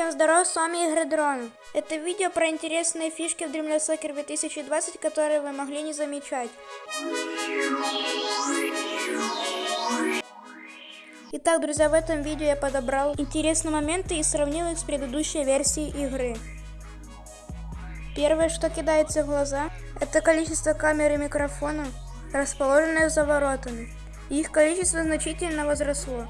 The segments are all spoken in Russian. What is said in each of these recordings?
Всем здорова, с вами Игры Дрон. Это видео про интересные фишки в Dreamless Soccer 2020, которые вы могли не замечать. Итак, друзья, в этом видео я подобрал интересные моменты и сравнил их с предыдущей версией игры. Первое, что кидается в глаза, это количество камер и микрофона, расположенных за воротами. Их количество значительно возросло.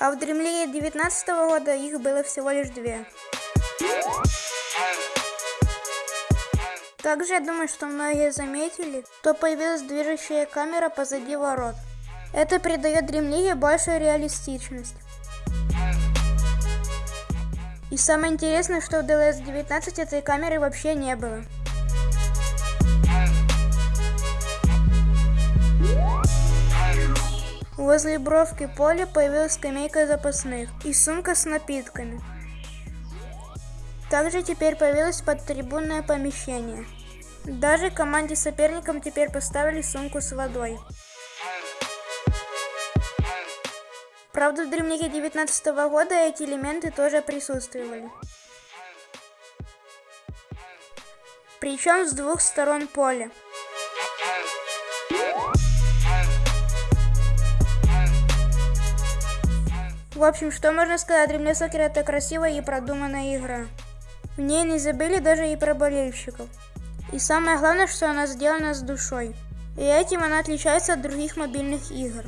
А в Dream 19 года их было всего лишь две. Также я думаю, что многие заметили, что появилась движущая камера позади ворот. Это придает Dream большую реалистичность. И самое интересное, что в DLS 19 этой камеры вообще не было. Возле бровки поля появилась скамейка запасных и сумка с напитками. Также теперь появилось подтрибунное помещение. Даже команде соперникам теперь поставили сумку с водой. Правда, в дремнике 19 года эти элементы тоже присутствовали. Причем с двух сторон поля. В общем, что можно сказать, Римля Сокер это красивая и продуманная игра. В ней не забыли даже и про болельщиков. И самое главное, что она сделана с душой. И этим она отличается от других мобильных игр.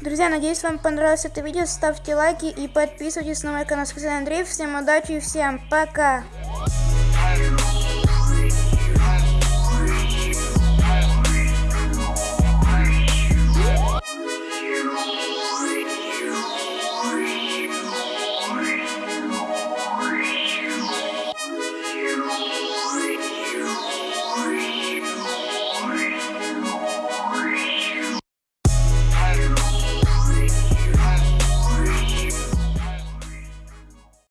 Друзья, надеюсь вам понравилось это видео. Ставьте лайки и подписывайтесь на мой канал. С Андрей. Всем удачи и всем пока!